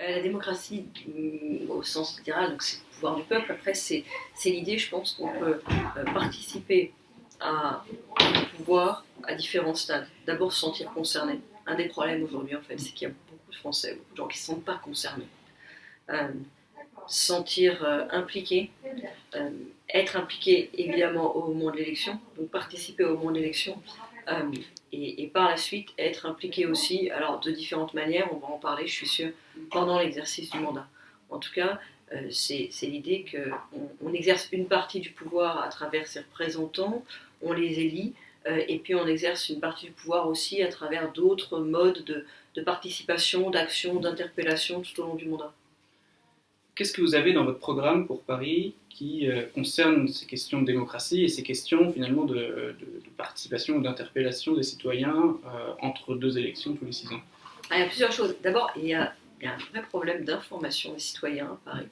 La démocratie, mm, au sens littéral, c'est le pouvoir du peuple. Après, c'est l'idée, je pense, qu'on peut participer à pouvoir à différents stades. D'abord, se sentir concerné. Un des problèmes aujourd'hui, en fait, c'est qu'il y a beaucoup de Français, beaucoup de gens qui ne se sentent pas concernés. Euh, sentir euh, impliqué, euh, être impliqué évidemment au moment de l'élection, donc participer au moment de l'élection, et, et, par la suite être impliqué aussi, alors de différentes manières, on va en parler, je suis sûre, pendant l'exercice du mandat. En tout cas, c'est l'idée qu'on on exerce une partie du pouvoir à travers ses représentants, on les élit, euh, et puis on exerce une partie du pouvoir aussi à travers d'autres modes de, participation, d'action, d'interpellation tout au long du mandat. Qu'est-ce que vous avez dans votre programme pour Paris qui euh, concerne ces questions de démocratie et ces questions finalement de, participation ou d'interpellation des citoyens euh, entre deux élections tous les six ans? Ah, Il y a plusieurs choses. D'abord, il, y a un vrai problème d'information des citoyens à Paris,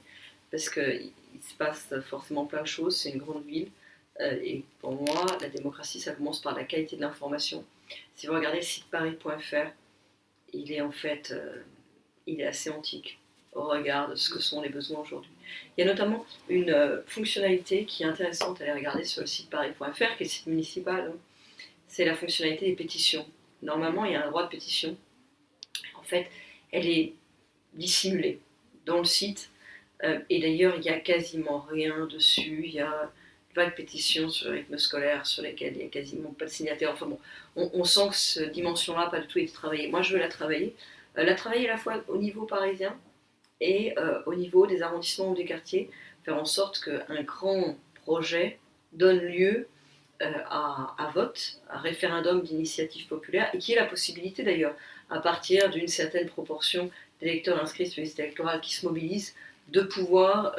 parce qu'il se passe forcément plein de choses, c'est une grande ville. Euh, et pour moi, la démocratie, ça commence par la qualité de l'information. Si vous regardez le site paris.fr, il est en fait il est assez antique au regard de ce que sont les besoins aujourd'hui. Il y a notamment une euh, fonctionnalité qui est intéressante à aller regarder sur le site paris.fr, qui est le site municipal. Hein. C'est la fonctionnalité des pétitions. Normalement, il y a un droit de pétition. En fait, elle est dissimulée dans le site. et d'ailleurs, il n'y a quasiment rien dessus. Il y a de pétitions sur le rythme scolaire sur lesquelles il n'y a quasiment pas de signataires. Enfin bon, on, sent que cette dimension-là pas du tout été travaillée. Moi, je veux la travailler. Euh, la travailler à la fois au niveau parisien et euh, au niveau des arrondissements ou des quartiers, faire en sorte qu'un grand projet donne lieu euh, à, à, vote, à référendum d'initiative populaire, et qui ait la possibilité d'ailleurs, à partir d'une certaine proportion d'électeurs inscrits sur les listes électorales qui se mobilisent, de pouvoir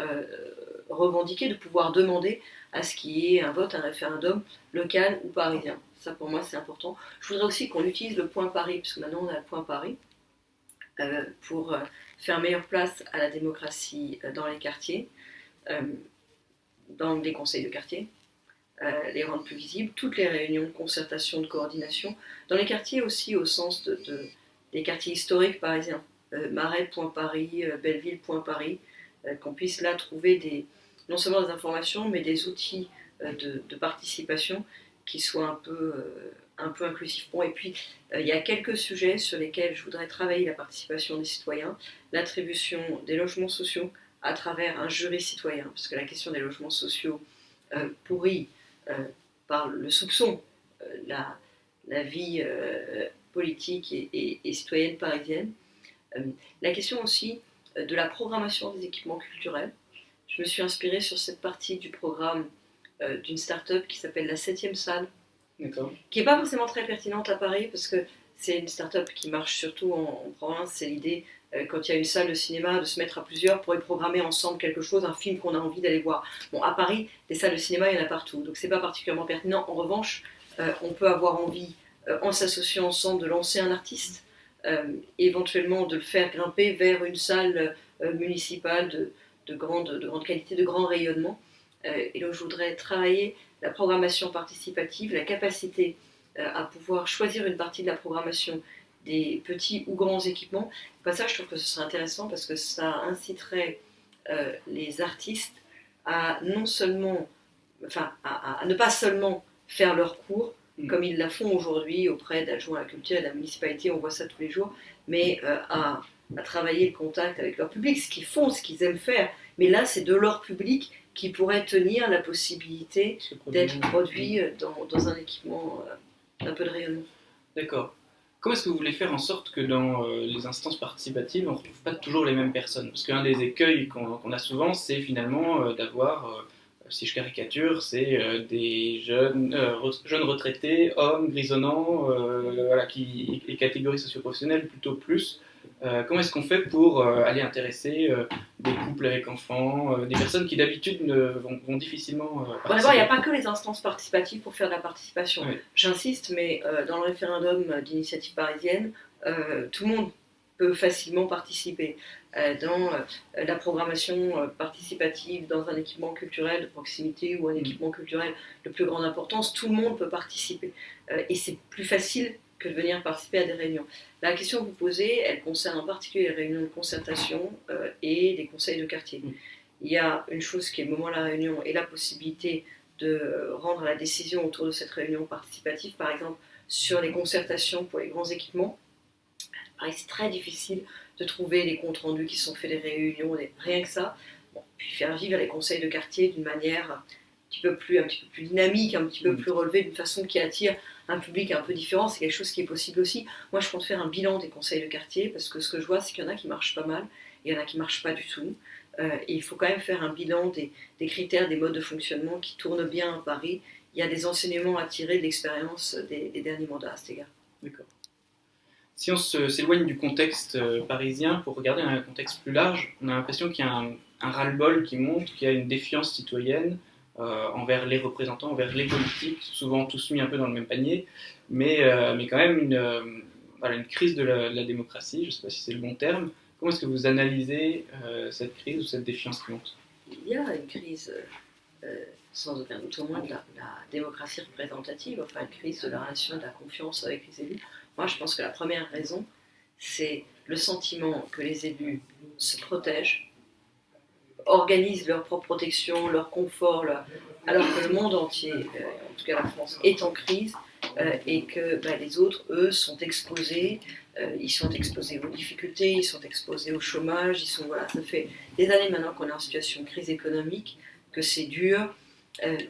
revendiquer, de pouvoir demander à ce qui est un vote, un référendum local ou parisien. Ça pour moi c'est important. Je voudrais aussi qu'on utilise le point Paris, puisque maintenant on a le point Paris, euh, pour euh, faire meilleure place à la démocratie euh, dans les quartiers, dans les conseils de quartier, les rendre plus visibles, toutes les réunions de concertation, de coordination, dans les quartiers aussi au sens de, des quartiers historiques parisiens, Marais, Point Paris, Belleville, Point Paris, qu'on puisse là trouver des, non seulement des informations, mais des outils euh, de, participation qui soient un peu, euh, un peu inclusifs. Bon, et puis, euh, il y a quelques sujets sur lesquels je voudrais travailler la participation des citoyens, l'attribution des logements sociaux à travers un jury citoyen, parce que la question des logements sociaux pourrit par le soupçon la, vie politique et, citoyenne parisienne. la question aussi de la programmation des équipements culturels, je me suis inspirée sur cette partie du programme euh, d'une start-up qui s'appelle la 7 salle, qui n'est pas forcément très pertinente à Paris parce que c'est une start-up qui marche surtout en, province. C'est l'idée, euh, quand il y a une salle de cinéma, de se mettre à plusieurs pour y programmer ensemble quelque chose, un film qu'on a envie d'aller voir. Bon, à Paris, des salles de cinéma, il y en a partout, donc c'est pas particulièrement pertinent. En revanche, euh, on peut avoir envie, en s'associant ensemble, de lancer un artiste, éventuellement de le faire grimper vers une salle municipale de de grande, de grande qualité, de grand rayonnement. Euh, et donc je voudrais travailler la programmation participative, la capacité euh, à pouvoir choisir une partie de la programmation des petits ou grands équipements. Pas ça, je trouve que ce serait intéressant parce que ça inciterait euh, les artistes à non seulement, enfin, à, ne pas seulement faire leurs cours, mm. comme ils la font aujourd'hui auprès d'adjoints à la culture et de la municipalité, on voit ça tous les jours, mais à à travailler le contact avec leur public, ce qu'ils font, ce qu'ils aiment faire. Mais là, c'est de leur public qui pourrait tenir la possibilité d'être produit euh, dans, dans, un équipement euh, d'un peu de rayonnement. D'accord. Comment est-ce que vous voulez faire en sorte que dans euh, les instances participatives, on ne retrouve pas toujours les mêmes personnes? Parce qu'un des écueils qu'on a souvent, c'est finalement d'avoir, si je caricature, c'est des jeunes, jeunes retraités, hommes, grisonnants, voilà, qui, les catégories socioprofessionnelles plutôt plus, euh, comment est-ce qu'on fait pour euh, aller intéresser euh, des couples avec enfants, des personnes qui d'habitude vont, vont, difficilement D'abord, il n'y a pas que les instances participatives pour faire de la participation. J'insiste, mais dans le référendum d'initiative parisienne, tout le monde peut facilement participer. dans la programmation participative dans un équipement culturel de proximité ou un mm. équipement culturel de plus grande importance, tout le monde peut participer. et c'est plus facile que de venir participer à des réunions. La question que vous posez, elle concerne en particulier les réunions de concertation euh, et les conseils de quartier. Mm. Il y a une chose qui est le moment de la réunion et la possibilité de rendre la décision autour de cette réunion participative, par exemple sur les concertations pour les grands équipements. Pareil, c'est très difficile de trouver les comptes rendus qui sont faits des réunions, rien que ça. Bon, puis faire vivre les conseils de quartier d'une manière un petit peu plus, un petit peu plus dynamique, un petit peu Mm. plus relevée, d'une façon qui attire un public un peu différent, c'est quelque chose qui est possible aussi. Moi, je compte faire un bilan des conseils de quartier parce que ce que je vois, c'est qu'il y en a qui marchent pas mal, et il y en a qui marchent pas du tout. Euh, il faut quand même faire un bilan des, critères, des modes de fonctionnement qui tournent bien à Paris. Il y a des enseignements à tirer de l'expérience des, derniers mandats à cet égard. D'accord. Si on s'éloigne du contexte euh, parisien pour regarder un contexte plus large, on a l'impression qu'il y a un, un ras-le-bol qui monte, qu'il y a une défiance citoyenne euh, envers les représentants, envers les politiques, souvent tous mis un peu dans le même panier, mais, euh, mais quand même une, euh, crise de la, démocratie, je ne sais pas si c'est le bon terme. Comment est-ce que vous analysez cette crise ou cette défiance qui monte Il y a une crise, sans aucun doute au moins, de la, la démocratie représentative, enfin une crise de la relation, de la confiance avec les élus. Moi, je pense que la première raison, c'est le sentiment que les élus se protègent, organisent leur propre protection, leur confort, alors que le monde entier, euh, en tout cas la France, est en crise euh, et que bah, les autres, eux, sont exposés. euh, ils sont exposés aux difficultés, ils sont exposés au chômage, ils sont voilà, ça fait des années maintenant qu'on est en situation de crise économique, que c'est dur,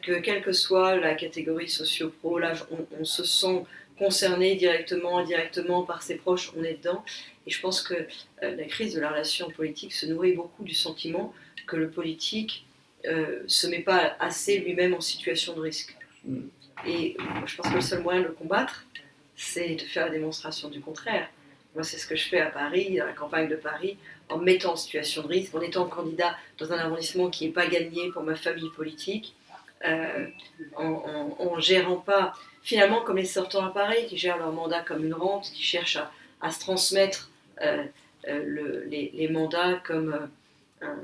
que quelle que soit la catégorie socio-pro, là, on se sent concerné directement, indirectement par ses proches, on est dedans. Et je pense que euh, la crise de la relation politique se nourrit beaucoup du sentiment que le politique euh, se met pas assez lui-même en situation de risque. Mm. Et je pense que le seul moyen de le combattre, c'est de faire la démonstration du contraire. Moi, c'est ce que je fais à Paris, dans la campagne de Paris, en me mettant en situation de risque, en étant candidat dans un arrondissement qui n'est pas gagné pour ma famille politique, euh, en, en- en gérant pas, finalement, comme les sortants à Paris, qui gèrent leur mandat comme une rente, qui cherchent à, se transmettre euh, euh, le- les, mandats comme euh,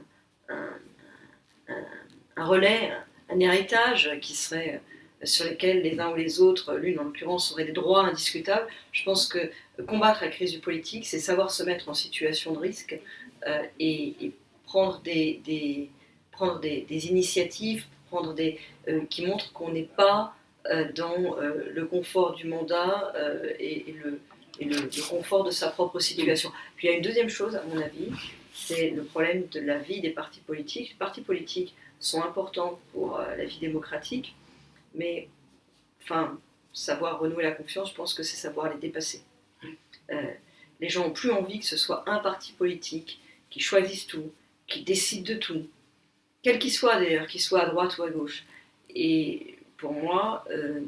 un, relais, un héritage qui serait sur lesquels les uns ou les autres, l'une en l'occurrence, auraient des droits indiscutables. Je pense que combattre la crise du politique, c'est savoir se mettre en situation de risque et, prendre, des, initiatives prendre des, qui montrent qu'on n'est pas dans euh, le confort du mandat euh, et, le, confort de sa propre situation. Puis il y a une deuxième chose, à mon avis, c'est le problème de la vie des partis politiques. Les partis politiques sont importants pour euh, la vie démocratique, mais enfin, savoir renouer la confiance, je pense que c'est savoir les dépasser. Euh, les gens n'ont plus envie que ce soit un parti politique qui choisisse tout, qui décide de tout, quel qu'il soit d'ailleurs, qu'il soit à droite ou à gauche. Et pour moi, euh,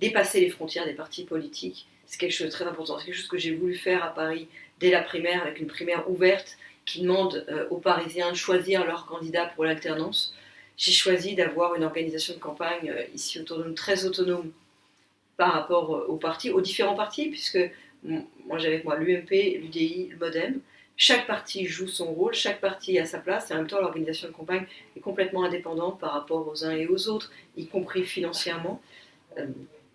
dépasser les frontières des partis politiques, c'est quelque chose de très important. C'est quelque chose que j'ai voulu faire à Paris dès la primaire, avec une primaire ouverte qui demande euh, aux Parisiens de choisir leur candidat pour l'alternance. J'ai choisi d'avoir une organisation de campagne euh, ici autour de nous très autonome par rapport aux partis, aux différents partis, puisque moi j'avais moi l'UMP, l'UDI, le MoDem. Chaque parti joue son rôle, chaque parti a sa place, et en même temps l'organisation de campagne est complètement indépendante par rapport aux uns et aux autres, y compris financièrement. Euh,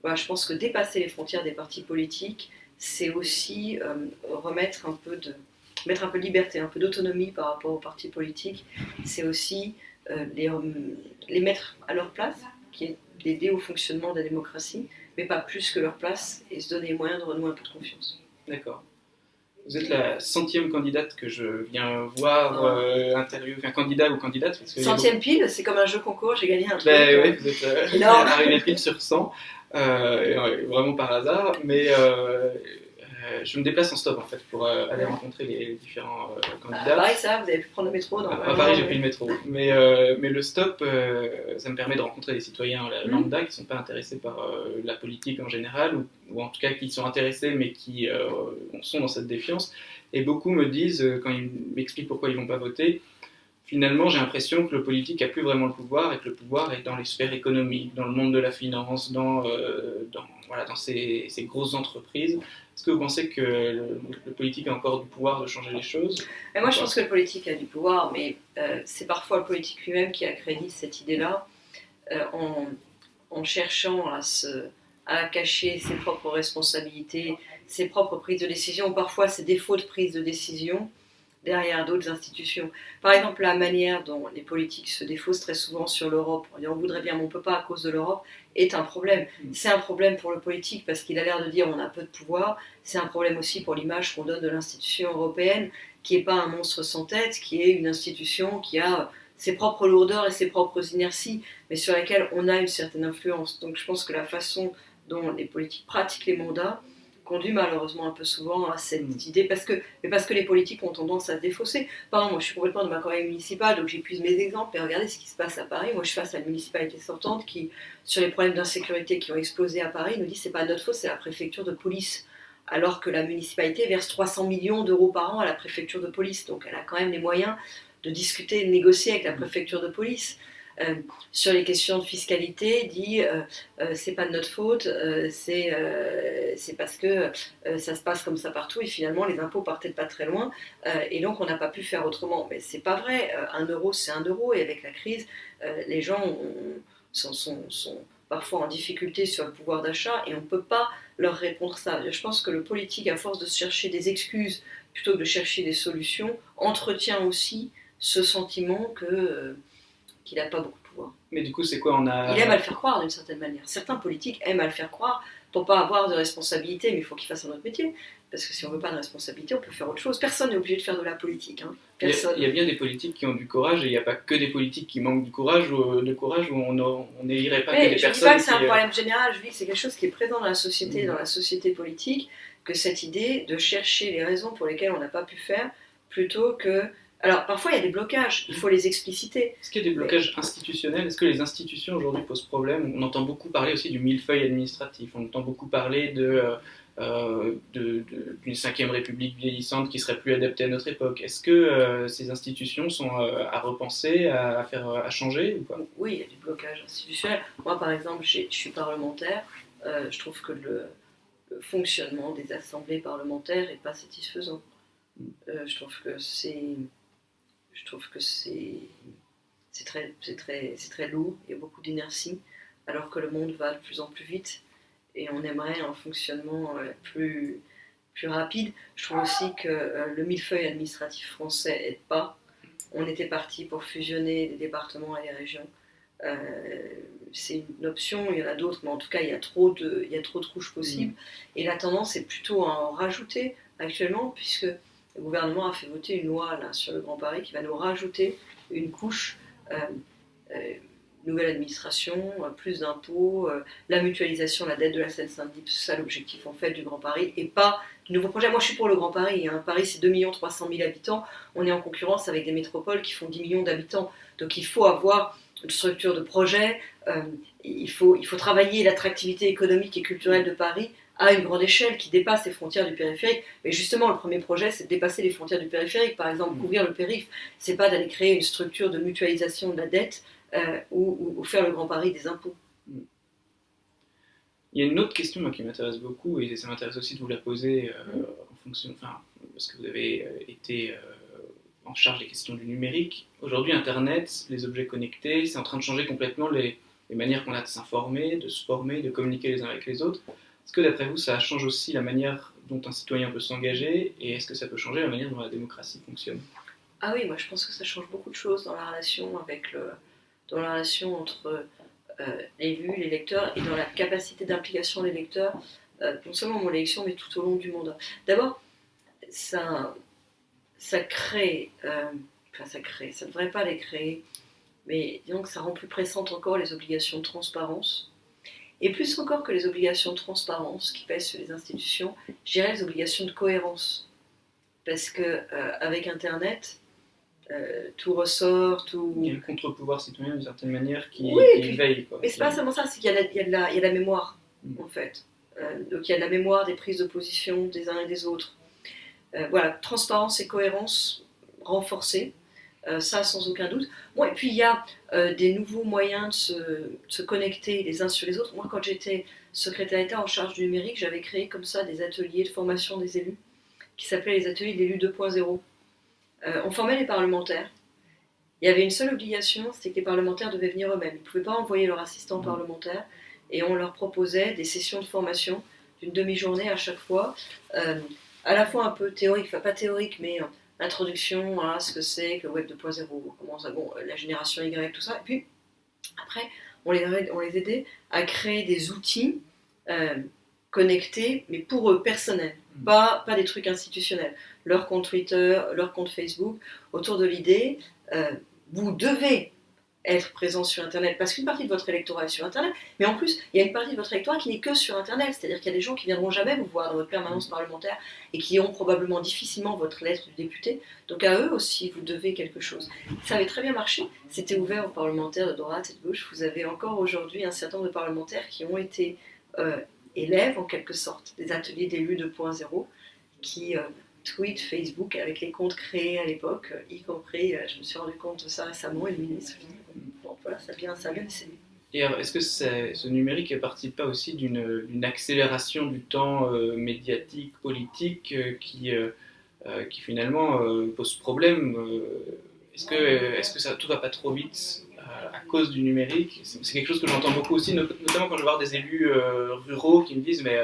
voilà, je pense que dépasser les frontières des partis politiques, c'est aussi euh, remettre un peu de mettre un peu de liberté, un peu d'autonomie par rapport aux partis politiques. C'est aussi euh, les, les mettre à leur place, qui est d'aider au fonctionnement de la démocratie, mais pas plus que leur place, et se donner les moyens de renouer un peu de confiance. D'accord. Vous êtes la centième candidate que je viens voir, euh, interviewer, enfin candidat ou candidate. Parce que Centième pile, c'est comme un jeu concours, j'ai gagné un truc. Ben euh, oui, vous êtes euh, arrivé pile sur 100, euh, vraiment par hasard, mais euh, je me déplace en stop en fait pour euh, aller rencontrer les différents euh, Ah, candidats. pareil, ça, vous avez pu prendre le métro dans À Paris, j'ai pris le métro. Mais, mais le stop, ça me permet de rencontrer des citoyens Mhm. lambda qui ne sont pas intéressés par la politique en général, ou, ou en tout cas qui sont intéressés mais qui sont dans cette défiance. Et beaucoup me disent, quand ils m'expliquent pourquoi ils ne vont pas voter, finalement, j'ai l'impression que le politique n'a plus vraiment le pouvoir et que le pouvoir est dans les sphères économiques, dans le monde de la finance, dans, euh, dans, voilà, dans ces, ces grosses entreprises. Est-ce que vous pensez que le, politique a encore du pouvoir de changer les choses moi, je pense que le politique a du pouvoir, mais euh, c'est parfois le politique lui-même qui accrédite cette idée-là euh, en, cherchant à à cacher ses propres responsabilités, ses propres prises de décision, parfois ses défauts de prise de décision derrière d'autres institutions. Par exemple, la manière dont les politiques se défaussent très souvent sur l'Europe, on voudrait bien, mais on ne peut pas à cause de l'Europe, est un problème. Mm. C'est un problème pour le politique parce qu'il a l'air de dire on a peu de pouvoir. C'est un problème aussi pour l'image qu'on donne de l'institution européenne, qui n'est pas un monstre sans tête, qui est une institution qui a ses propres lourdeurs et ses propres inerties, mais sur laquelle on a une certaine influence. Donc je pense que la façon dont les politiques pratiquent les mandats conduit malheureusement un peu souvent à cette mm. idée, parce que, mais parce que les politiques ont tendance à se défausser. Par exemple, moi je suis complètement de ma carrière municipale, donc j'épuise mes exemples, et regardez ce qui se passe à Paris. Moi je suis face à une municipalité sortante qui, sur les problèmes d'insécurité qui ont explosé à Paris, nous dit c'est pas notre faute, c'est la préfecture de police. Alors que la municipalité verse 300 millions d'euros par an à la préfecture de police, donc elle a quand même les moyens de discuter, de négocier avec la préfecture de police. Euh, sur les questions de fiscalité dit euh, euh, c'est pas de notre faute, c'est c'est parce que ça se passe comme ça partout et finalement les impôts partaient pas très loin et donc on n'a pas pu faire autrement. Mais c'est pas vrai, un euro c'est un euro et avec la crise, les gens sont, sont, sont parfois en difficulté sur le pouvoir d'achat et on ne peut pas leur répondre ça. Je pense que le politique, à force de chercher des excuses plutôt que de chercher des solutions, entretient aussi ce sentiment que qu'il n'a pas beaucoup de pouvoir. Mais du coup, c'est quoi on a... Il aime à le faire croire d'une certaine manière. Certains politiques aiment à le faire croire pour pas avoir de responsabilité, mais il faut qu'ils fassent un autre métier. Parce que si on veut pas de responsabilité, on peut faire autre chose. Personne n'est obligé de faire de la politique. Hein. Il, y a, bien des politiques qui ont du courage et il n'y a pas que des politiques qui manquent du courage ou euh, de courage où on n'irait pas mais que des je personnes. Je dis pas que c'est un euh, problème général, je dis que c'est quelque chose qui est présent dans la société, mmh. dans la société politique, que cette idée de chercher les raisons pour lesquelles on n'a pas pu faire plutôt que alors parfois il y a des blocages, il faut les expliciter. Est-ce qu'il y a des blocages institutionnels? Est-ce que les institutions aujourd'hui posent problème? On entend beaucoup parler aussi du millefeuille administratif, on entend beaucoup parler de, euh, d'une cinquième république vieillissante qui serait plus adaptée à notre époque. Est-ce que euh, ces institutions sont euh, à repenser, à, faire, à changer ou pas? Oui, il y a des blocages institutionnels. Moi par exemple, je suis parlementaire, je trouve que le, le, fonctionnement des assemblées parlementaires n'est pas satisfaisant. Mm. je trouve que c'est je trouve que c'est très, très, très lourd, il y a beaucoup d'inertie, alors que le monde va de plus en plus vite et on aimerait un fonctionnement euh, plus, plus rapide. Je trouve aussi que euh, le millefeuille administratif français n'aide pas. On était parti pour fusionner des départements et des régions. Euh, c'est une option, il y en a d'autres, mais en tout cas, il y a trop de, il y a trop de couches possibles. Mm. Et la tendance est plutôt à en rajouter actuellement, puisque le gouvernement a fait voter une loi là, sur le Grand Paris qui va nous rajouter une couche, euh, euh, nouvelle administration, euh, plus d'impôts, la mutualisation, la dette de la Seine-Saint-Denis, c'est ça l'objectif en fait du Grand Paris, et pas du nouveau projet. Moi je suis pour le Grand Paris, hein. Paris c'est 2 300 000 habitants, on est en concurrence avec des métropoles qui font 10 millions d'habitants, donc il faut avoir une structure de projet, il, faut, il faut travailler l'attractivité économique et culturelle de Paris à une grande échelle qui dépasse les frontières du périphérique. Mais justement, le premier projet, c'est de dépasser les frontières du périphérique. Par exemple, mm. couvrir le périph', c'est pas d'aller créer une structure de mutualisation de la dette euh, ou, faire le grand pari des impôts. Mm. Il y a une autre question qui m'intéresse beaucoup, et ça m'intéresse aussi de vous la poser euh, mm. en fonction, enfin, parce que vous avez euh, été en charge des questions du numérique. Aujourd'hui, Internet, les objets connectés, c'est en train de changer complètement les, les manières qu'on a de s'informer, de se former, de communiquer les uns avec les autres. Est-ce que d'après vous, ça change aussi la manière dont un citoyen peut s'engager et est-ce que ça peut changer la manière dont la démocratie fonctionne? Ah oui, moi je pense que ça change beaucoup de choses dans la relation avec le, relation entre euh, l'élu, l'électeur et dans la capacité d'implication des électeurs, euh, non seulement mon élection mais tout au long du mandat. D'abord, ça, crée, euh, enfin ça crée, ça ne devrait pas les créer, mais disons que ça rend plus pressante encore les obligations de transparence et plus encore que les obligations de transparence qui pèsent sur les institutions, je dirais les obligations de cohérence. Parce que euh, avec Internet, euh, tout ressort, tout. Il y a le contre-pouvoir citoyen d'une certaine manière qui, oui, veille. Quoi. Mais c'est pas seulement ça, c'est qu'il y, y, y, a de la mémoire, mm. en fait. Euh, donc il y a de la mémoire des prises de position des uns et des autres. voilà, transparence et cohérence renforcées. Euh, ça sans aucun doute. Bon, et puis il y a euh, des nouveaux moyens de se, connecter les uns sur les autres. Moi, quand j'étais secrétaire d'État en charge du numérique, j'avais créé comme ça des ateliers de formation des élus qui s'appelaient les ateliers de l'élu 2.0. Euh, on formait les parlementaires. Il y avait une seule obligation, c'était que les parlementaires devaient venir eux-mêmes. Ils ne pouvaient pas envoyer leur assistant mmh. parlementaire. et on leur proposait des sessions de formation d'une demi-journée à chaque fois, euh, à la fois un peu théorique, enfin pas théorique, mais introduction à ce que c'est que le Web 2.0, comment ça, bon, la génération Y, tout ça, et puis après, on les, on les aidait à créer des outils euh, connectés, mais pour eux, personnels, mmh. pas, pas des trucs institutionnels. Leur compte Twitter, leur compte Facebook, autour de l'idée, vous devez être présent sur Internet, parce qu'une partie de votre électorat est sur Internet, mais en plus, il y a une partie de votre électorat qui n'est que sur Internet, c'est-à-dire qu'il y a des gens qui viendront jamais vous voir dans votre permanence parlementaire et qui ont probablement difficilement votre lettre de député, donc à eux aussi, vous devez quelque chose. Ça avait très bien marché, c'était ouvert aux parlementaires de droite et de gauche, vous avez encore aujourd'hui un certain nombre de parlementaires qui ont été euh, élèves, en quelque sorte, des ateliers d'élus 2.0, qui... Euh, tweet Facebook avec les comptes créés à l'époque, euh, y compris, je me suis rendu compte de ça récemment, et le ministre voilà, ça vient, ça vient Et est-ce que ce numérique ne participe pas aussi d'une accélération du temps euh, médiatique, politique, euh, qui, euh, qui finalement pose problème Est-ce que, est que ça, tout va pas trop vite à cause du numérique? C'est quelque chose que j'entends beaucoup aussi, notamment quand je vois des élus ruraux qui me disent mais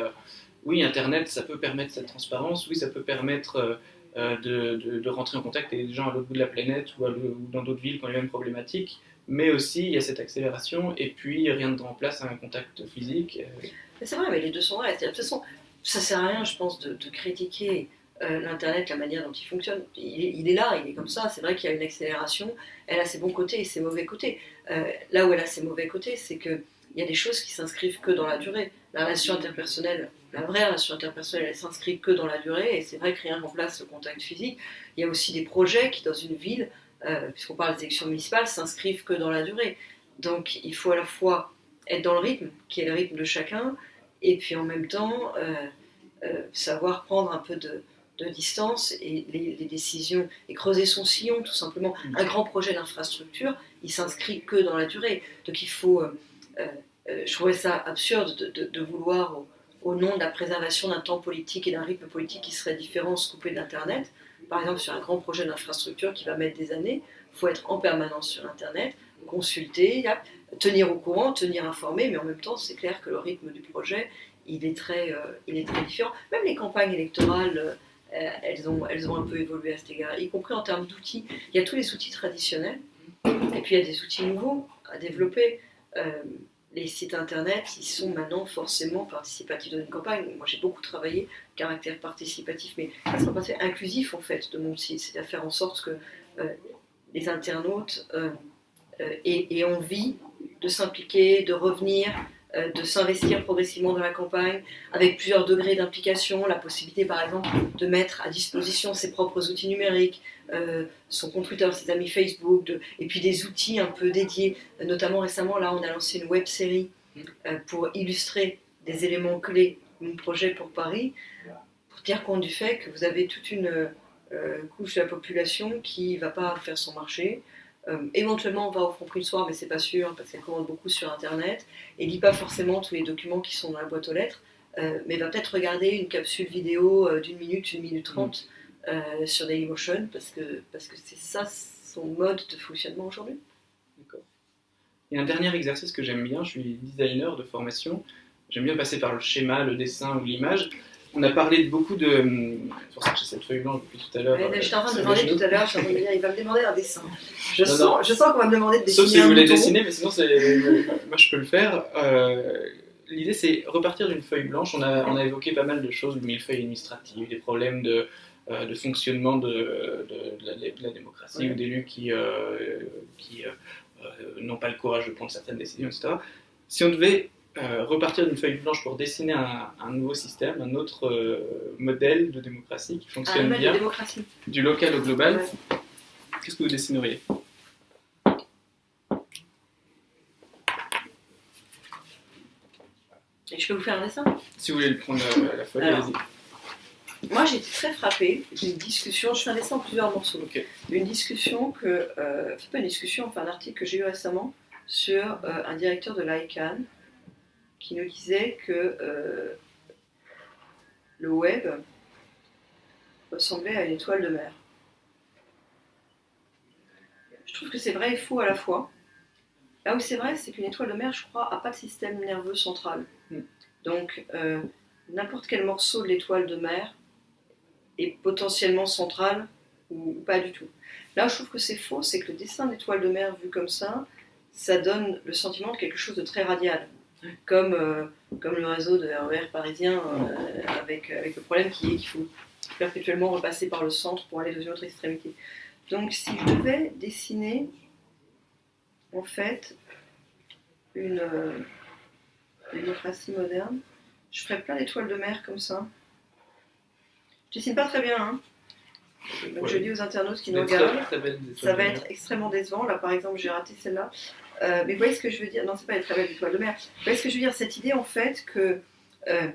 oui, Internet, ça peut permettre cette transparence, oui, ça peut permettre de, de, rentrer en contact avec des gens à l'autre bout de la planète ou, dans d'autres villes qui ont les mêmes problématiques mais aussi il y a cette accélération et puis rien ne remplace un contact physique. Euh. C'est vrai, mais les deux sont vrais. De toute façon, ça sert à rien, je pense, de, critiquer euh, l'Internet, la manière dont il fonctionne. Il est, là, il est comme ça. C'est vrai qu'il y a une accélération, elle a ses bons côtés et ses mauvais côtés. Euh, là où elle a ses mauvais côtés, c'est qu'il y a des choses qui s'inscrivent que dans la durée. La relation interpersonnelle, la vraie relation interpersonnelle, elle s'inscrit que dans la durée et c'est vrai que rien remplace le contact physique. Il y a aussi des projets qui, dans une ville, euh, puisqu'on parle des élections municipales, s'inscrivent que dans la durée. Donc il faut à la fois être dans le rythme, qui est le rythme de chacun, et puis en même temps euh, euh, savoir prendre un peu de, distance et les, décisions, et creuser son sillon tout simplement. Un grand projet d'infrastructure, il s'inscrit que dans la durée. Donc il faut... je trouvais ça absurde de, vouloir, au, nom de la préservation d'un temps politique et d'un rythme politique qui serait différent, se couper d'Internet par exemple sur un grand projet d'infrastructure qui va mettre des années, il faut être en permanence sur Internet, consulter, tenir au courant, tenir informé, mais en même temps, c'est clair que le rythme du projet, il est très, euh, il est très différent. Même les campagnes électorales, euh, elles, ont, elles ont un peu évolué à cet égard, y compris en termes d'outils. Il y a tous les outils traditionnels, et puis il y a des outils nouveaux à développer. Euh, les sites internet, ils sont maintenant forcément participatifs dans une campagne. Moi, j'ai beaucoup travaillé caractère participatif, mais ça sera pas inclusif en fait de mon site, c'est à faire en sorte que euh, les internautes euh, euh, aient, envie de s'impliquer, de revenir, de s'investir progressivement dans la campagne, avec plusieurs degrés d'implication, la possibilité par exemple de mettre à disposition ses propres outils numériques, son compte Twitter, ses amis Facebook, et puis des outils un peu dédiés. Notamment récemment, là, on a lancé une web série pour illustrer des éléments clés de mon projet pour Paris pour tenir compte du fait que vous avez toute une euh, couche de la population qui ne va pas faire son marché. Euh, éventuellement, on va au le soir, mais c'est pas sûr parce qu'elle commande beaucoup sur Internet et lit pas forcément tous les documents qui sont dans la boîte aux lettres, euh, mais va peut-être regarder une capsule vidéo d'une minute, une minute trente mm. sur Dailymotion parce que parce que c'est ça son mode de fonctionnement aujourd'hui. D'accord. Et un dernier exercice que j'aime bien, je suis designer de formation. J'aime bien passer par le schéma, le dessin ou l'image on a parlé de beaucoup de. C'est pour ça que j'ai cette feuille blanche depuis tout à l'heure. je suis en train de demander tout à l'heure, il va me demander un dessin. Je, sens, je sens qu'on va me demander de dessiner. Sauf si vous voulez dessiner, mais sinon, moi je peux le faire. Euh, l'idée, c'est repartir d'une feuille blanche. On a, on a évoqué pas mal de choses, du millefeuille administratif, des problèmes de, euh, de fonctionnement de, de, la, démocratie ou d'élus qui, euh, qui n'ont pas le courage de prendre certaines décisions, etc. Si on devait euh, repartir d'une feuille blanche pour dessiner un, nouveau système, un autre euh, modèle de démocratie qui fonctionne bien, du local au global, qu'est-ce que vous dessineriez? Et je peux vous faire un dessin? Si vous voulez le prendre euh, la, feuille, allez-y. Moi, j'ai été très frappée d'une discussion, je fais un dessin en plusieurs morceaux, d'une discussion que, c'est pas une discussion, enfin un article que j'ai eu récemment sur un directeur de l'ICANN qui nous disait que euh, le web ressemblait à une étoile de mer. Je trouve que c'est vrai et faux à la fois. Là où c'est vrai, c'est qu'une étoile de mer, je crois, n'a pas de système nerveux central. Mm. Donc, euh, n'importe quel morceau de l'étoile de mer est potentiellement central ou, ou pas du tout. Là où je trouve que c'est faux, c'est que le dessin d'étoile de mer vu comme ça, ça donne le sentiment de quelque chose de très radial. Comme, euh, comme le réseau de RER parisien, euh, avec, avec le problème qui est qu'il faut perpétuellement repasser par le centre pour aller dans une autre extrémité. Donc si je devais dessiner en fait une euh, démocratie moderne, je ferais plein d'étoiles de mer comme ça. Je dessine pas très bien, hein. Donc, je dis aux internautes qui nous regardent, ça va être extrêmement décevant. Là, par exemple, j'ai raté celle-là. Euh, mais vous voyez ce que je veux dire? Non, c'est pas les très belles étoiles de mer. Vous voyez ce que je veux dire? Cette idée, en fait, que euh,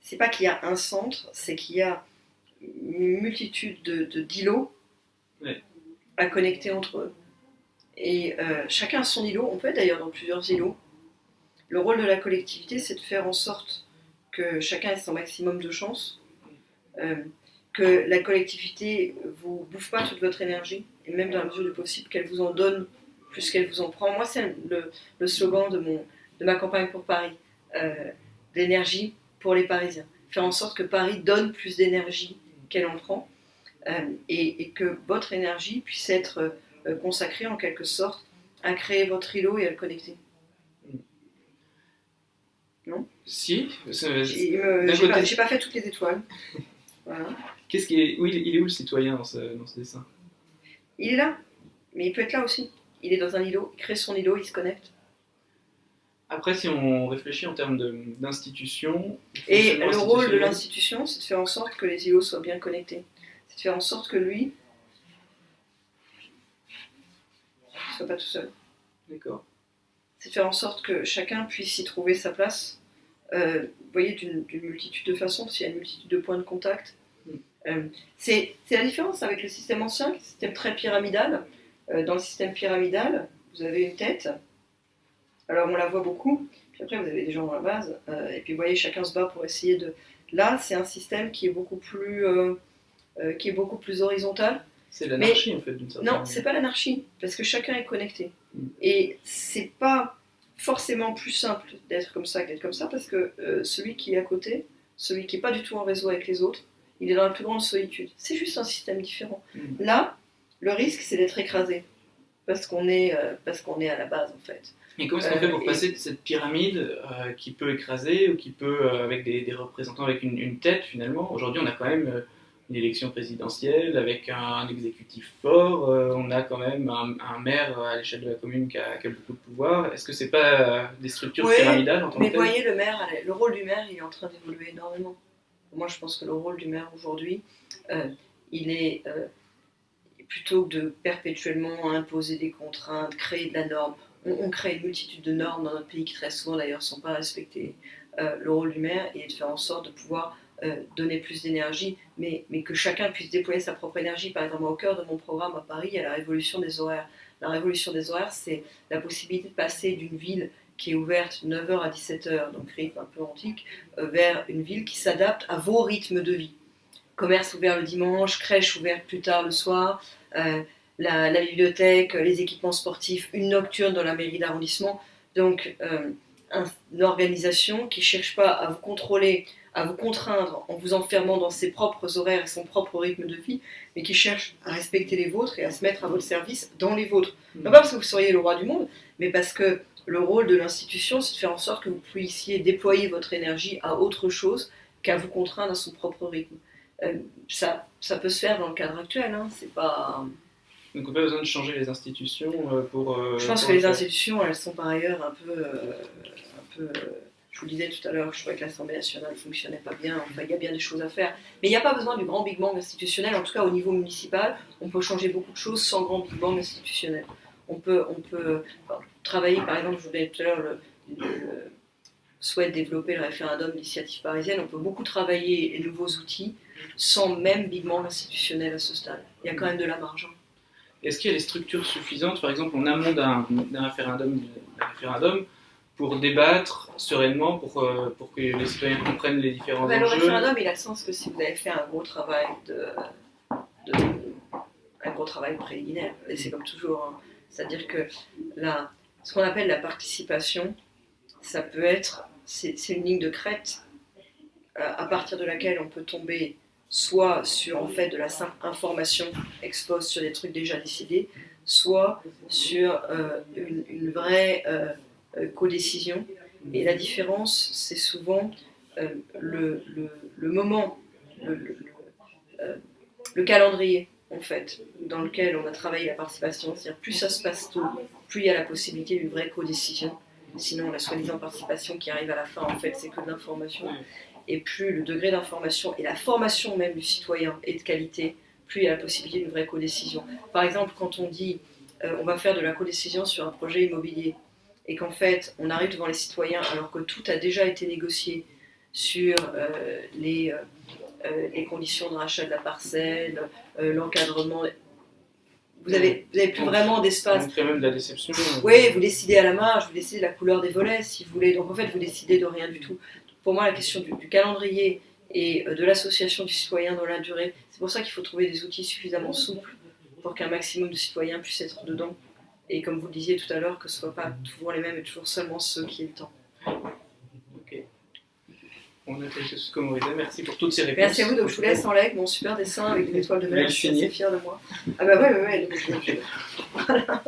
c'est pas qu'il y a un centre, c'est qu'il y a une multitude de, d'îlots à connecter entre eux. Et euh, chacun a son îlot. On peut être d'ailleurs dans plusieurs îlots. Le rôle de la collectivité, c'est de faire en sorte que chacun ait son maximum de chance. Euh, que la collectivité vous bouffe pas toute votre énergie, et même dans la mesure du possible qu'elle vous en donne plus qu'elle vous en prend. Moi, c'est le, le slogan de, mon, de ma campagne pour Paris, euh, d'énergie pour les Parisiens. Faire en sorte que Paris donne plus d'énergie qu'elle en prend, euh, et, et que votre énergie puisse être euh, consacrée en quelque sorte à créer votre îlot et à le connecter. Si, c'est- J'ai pas, pas fait toutes les étoiles. Voilà. qu'est-ce qui est, il est où le citoyen dans ce, dans ce dessin? Il est là, mais il peut être là aussi. Il est dans un îlot, il crée son îlot, il se connecte. Après, si on réfléchit en termes d'institution, Et le rôle de l'institution, c'est de faire en sorte que les îlots soient bien connectés. C'est de faire en sorte que lui ne soit pas tout seul. D'accord. C'est de faire en sorte que chacun puisse y trouver sa place. Euh, vous voyez, d'une multitude de façons, s'il y a une multitude de points de contact. Mm. Euh, c'est c'est la différence avec le système ancien, qui est un système très pyramidal. Euh, dans le système pyramidal, vous avez une tête. Alors on la voit beaucoup. Puis après, vous avez des gens dans la base. euh, et puis vous voyez, chacun se bat pour essayer de. Là, c'est un système qui est beaucoup plus, euh, euh, qui est beaucoup plus horizontal. C'est l'anarchie en fait d'une certaine Non, c'est pas l'anarchie, parce que chacun est connecté. Mm. Et c'est pas forcément plus simple d'être comme ça que d'être comme ça, parce que celui qui est à côté, celui qui est pas du tout en réseau avec les autres, il est dans la plus grande solitude. C'est juste un système différent. Mm. Là, le risque, c'est d'être écrasé, parce qu'on est, euh, parce qu'on est à la base, en fait. Et comment est-ce qu'on Euh, fait pour et- passer de cette pyramide euh, qui peut écraser ou qui peut, euh, avec des, des représentants avec une, une tête finalement? Aujourd'hui, on a quand même euh, une élection présidentielle avec un, exécutif fort, euh, on a quand même un, un maire à l'échelle de la commune qui a, qui a beaucoup de pouvoir. Est-ce que c'est pas euh, des structures Oui, pyramidales en tant Mais que voyez, le maire, le rôle du maire, il est en train d'évoluer énormément. Moi, je pense que le rôle du maire aujourd'hui, euh, il est plutôt que de perpétuellement imposer des contraintes, créer de la norme. On, crée une multitude de normes dans notre pays qui très souvent d'ailleurs ne sont pas respectées. Euh, le rôle du maire est de faire en sorte de pouvoir euh, donner plus d'énergie, mais, que chacun puisse déployer sa propre énergie. Par exemple, au cœur de mon programme à Paris, il y a la révolution des horaires. La révolution des horaires, c'est la possibilité de passer d'une ville qui est ouverte de 9h à 17h, donc rythme un peu antique, euh, vers une ville qui s'adapte à vos rythmes de vie. Commerce ouvert le dimanche, crèche ouverte plus tard le soir, euh, la, la bibliothèque, les équipements sportifs, une nocturne dans la mairie d'arrondissement. Donc, euh, un- une organisation qui ne cherche pas à vous contrôler, à vous contraindre en vous enfermant dans ses propres horaires et son propre rythme de vie, mais qui cherche à respecter les vôtres et à se mettre à votre service dans les vôtres. Non pas parce que vous seriez le roi du monde, mais parce que le rôle de l'institution, c'est de faire en sorte que vous puissiez déployer votre énergie à autre chose qu'à vous contraindre à son propre rythme. Euh, ça, ça peut se faire dans le cadre actuel, hein, c'est pas... Donc on n'a pas besoin de changer les institutions euh, pour. euh, Je pense pour que le les institutions, elles sont par ailleurs un peu... un peu je vous le disais tout à l'heure, je trouvais que l'Assemblée nationale ne fonctionnait pas bien, enfin il y a bien des choses à faire. Mais il n'y a pas besoin du grand Big Bang institutionnel, en tout cas au niveau municipal, on peut changer beaucoup de choses sans grand Big Bang institutionnel. On peut, on peut enfin, travailler, par exemple, je vous disais tout à l'heure, le, le souhait de développer le référendum d'initiative parisienne, on peut beaucoup travailler les nouveaux outils sans même Big Bang institutionnel à ce stade. Il y a quand même de la marge. hein. Est-ce qu'il y a des structures suffisantes, par exemple en amont d'un référendum, pour débattre sereinement, pour, euh, pour que les citoyens comprennent les différents Ben, le enjeux? référendum, il a le sens que si vous avez fait un gros travail de, de- un gros travail préliminaire, et c'est comme toujours, hein. c'est-à-dire que la, ce qu'on appelle la participation, ça peut être, c'est une ligne de crête euh, à partir de laquelle on peut tomber soit sur en fait de la simple information expose sur des trucs déjà décidés, soit sur euh, une, vraie euh, codécision. Et la différence, c'est souvent le, le, moment, le, le, calendrier en fait, dans lequel on a travaillé la participation. C'est-à-dire plus ça se passe tôt, plus il y a la possibilité d'une vraie codécision. Sinon, la soi-disant participation qui arrive à la fin, en fait, c'est que de l'information. Et plus le degré d'information et la formation même du citoyen est de qualité, plus il y a la possibilité d'une vraie codécision. Par exemple, quand on dit euh, on va faire de la codécision sur un projet immobilier et qu'en fait on arrive devant les citoyens alors que tout a déjà été négocié sur euh, les, euh, les conditions de rachat de la parcelle, l'encadrement vous n'avez avez plus vraiment d'espace. Il même de la déception. Oui, vous décidez à la marge, vous décidez la couleur des volets si vous voulez. Donc en fait, vous décidez de rien du tout. Pour moi, la question du, calendrier et euh, de l'association du citoyen dans la durée, c'est pour ça qu'il faut trouver des outils suffisamment souples pour qu'un maximum de citoyens puissent être dedans. Et comme vous le disiez tout à l'heure, que ce ne soit pas toujours les mêmes et toujours seulement ceux qui aient le temps. On a quelque chose comme Merci pour toutes ces réponses. Merci à vous. Donc je vous laisse en like mon super dessin avec des étoiles de mer. Je suis assez fière de moi. Ah bah ouais, ouais, ouais. voilà.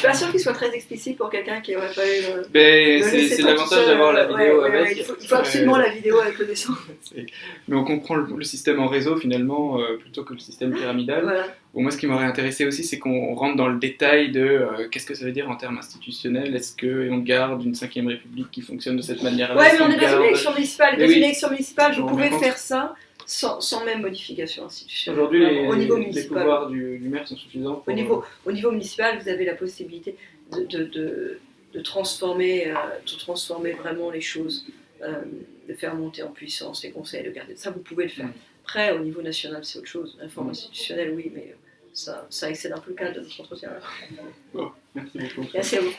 Je suis pas sûre qu'il soit très explicite pour quelqu'un qui n'aurait pas eu le. Ben, c'est l'avantage d'avoir la vidéo avec. il, faut, absolument la vidéo avec le dessin. Mais on comprend le, système en réseau finalement euh, plutôt que le système pyramidal. Bon, moi, ce qui m'aurait intéressé aussi, c'est qu'on rentre dans le détail de euh, qu'est-ce que ça veut dire en termes institutionnels. Est-ce qu'on garde une 5 République qui fonctionne de cette manière-là? Ouais, mais on est dans une élection municipale. Dans une élection municipale, vous pouvez faire ça sans, même modification institutionnelle. Aujourd'hui, les, au niveau les pouvoirs du, maire sont suffisants. Au, niveau, au niveau municipal, vous avez la possibilité de, de, de, transformer, euh, de transformer vraiment les choses, euh, de faire monter en puissance les conseils, de garder. Ça, vous pouvez le faire. Mm. Après, au niveau national, c'est autre chose. L'informe mm. institutionnelle, oui, mais ça, ça excède un peu le cadre de notre entretien. merci beaucoup. Merci à vous.